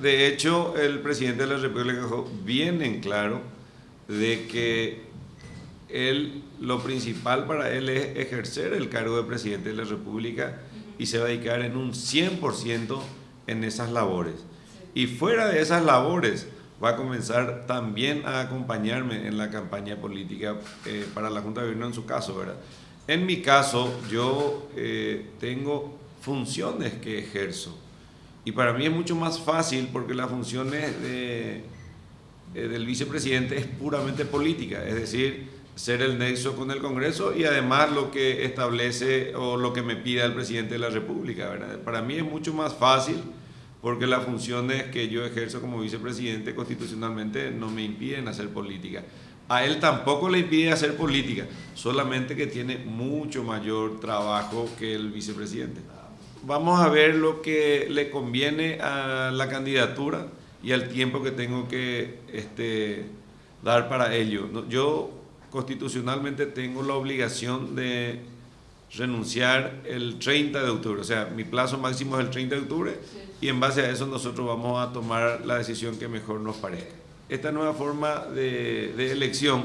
De hecho, el presidente de la República dejó bien en claro de que él, lo principal para él es ejercer el cargo de presidente de la República y se va a dedicar en un 100% en esas labores. Y fuera de esas labores va a comenzar también a acompañarme en la campaña política eh, para la Junta de Gobierno en su caso, ¿verdad? En mi caso, yo eh, tengo funciones que ejerzo. Y para mí es mucho más fácil porque las funciones de, eh, del vicepresidente es puramente política, es decir, ser el nexo con el Congreso y además lo que establece o lo que me pida el presidente de la República. ¿verdad? Para mí es mucho más fácil porque las funciones que yo ejerzo como vicepresidente constitucionalmente no me impiden hacer política. A él tampoco le impide hacer política, solamente que tiene mucho mayor trabajo que el vicepresidente. Vamos a ver lo que le conviene a la candidatura y al tiempo que tengo que este, dar para ello. Yo constitucionalmente tengo la obligación de renunciar el 30 de octubre, o sea, mi plazo máximo es el 30 de octubre y en base a eso nosotros vamos a tomar la decisión que mejor nos parezca. Esta nueva forma de, elección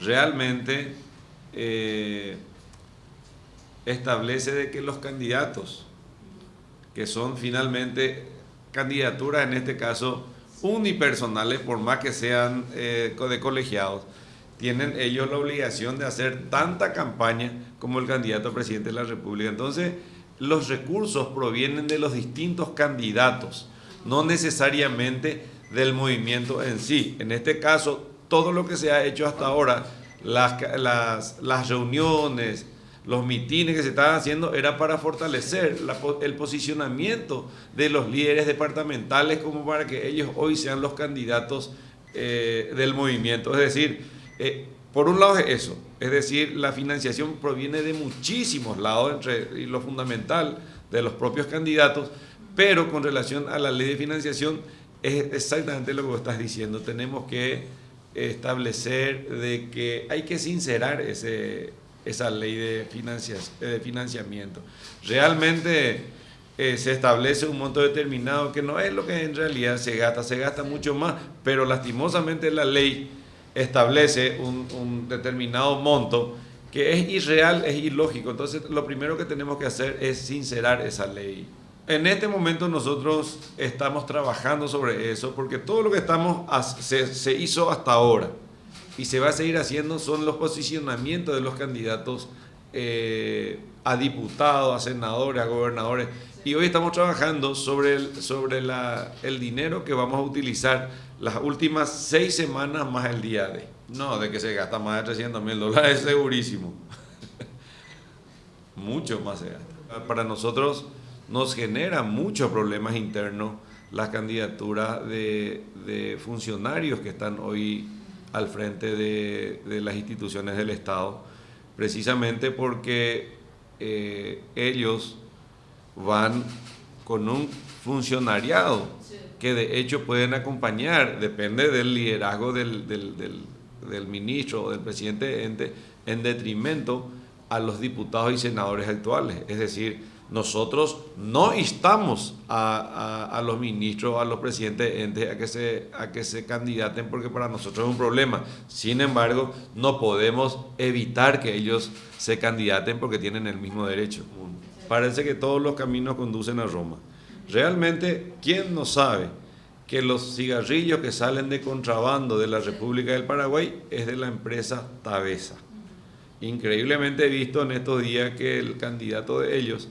realmente eh, establece de que los candidatos, que son finalmente candidaturas en este caso unipersonales, por más que sean eh, de colegiados, tienen ellos la obligación de hacer tanta campaña como el candidato a presidente de la República. Entonces, los recursos provienen de los distintos candidatos, no necesariamente del movimiento en sí. En este caso, todo lo que se ha hecho hasta ahora, las, las, reuniones, los mitines que se estaban haciendo, era para fortalecer el posicionamiento de los líderes departamentales como para que ellos hoy sean los candidatos eh, del movimiento. Es decir, eh, por un lado es eso, es decir, la financiación proviene de muchísimos lados, entre, lo fundamental de los propios candidatos, pero con relación a la ley de financiación es exactamente lo que vos estás diciendo, tenemos que establecer de que hay que sincerar ese, esa ley de, de financiamiento. Realmente eh, se establece un monto determinado que no es lo que en realidad se gasta, se gasta mucho más, pero lastimosamente la ley establece un, determinado monto que es irreal, es ilógico. Entonces, lo primero que tenemos que hacer es sincerar esa ley. En este momento nosotros estamos trabajando sobre eso porque todo lo que estamos se, hizo hasta ahora y se va a seguir haciendo son los posicionamientos de los candidatos eh, a diputados, a senadores, a gobernadores. Y hoy estamos trabajando sobre, el, sobre la, el dinero que vamos a utilizar las últimas seis semanas más el día de. No, de que se gasta más de 300 mil dólares, segurísimo. Mucho más se gasta. Para nosotros nos genera muchos problemas internos las candidaturas de, de funcionarios que están hoy al frente de, de, las instituciones del Estado, precisamente porque eh, ellos van con un funcionariado que de hecho pueden acompañar, depende del liderazgo del, del, ministro o del presidente ente, en detrimento a los diputados y senadores actuales. Es decir, nosotros no instamos a, los ministros, a los presidentes entes a que, se, a que se candidaten porque para nosotros es un problema. Sin embargo, no podemos evitar que ellos se candidaten porque tienen el mismo derecho. Parece que todos los caminos conducen a Roma. Realmente, ¿quién no sabe que los cigarrillos que salen de contrabando de la República del Paraguay es de la empresa Tabesa? Increíblemente he visto en estos días que el candidato de ellos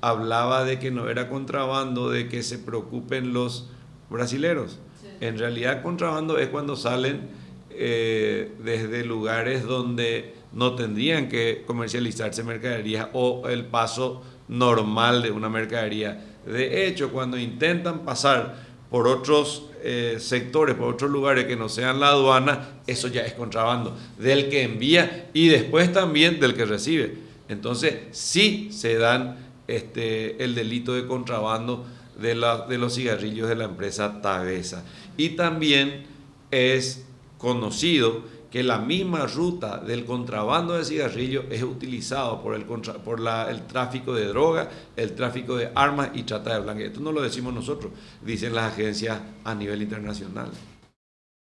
hablaba de que no era contrabando, de que se preocupen los brasileros. En realidad contrabando es cuando salen eh, desde lugares donde no tendrían que comercializarse mercaderías o el paso normal de una mercadería. De hecho, cuando intentan pasar por otros eh, sectores, por otros lugares que no sean la aduana, eso ya es contrabando, del que envía y después también del que recibe. Entonces, sí se dan este, el delito de contrabando de, de los cigarrillos de la empresa Tabesa. Y también es conocido que la misma ruta del contrabando de cigarrillos es utilizado por el, por el tráfico de droga, el tráfico de armas y trata de blancas. Esto no lo decimos nosotros, dicen las agencias a nivel internacional.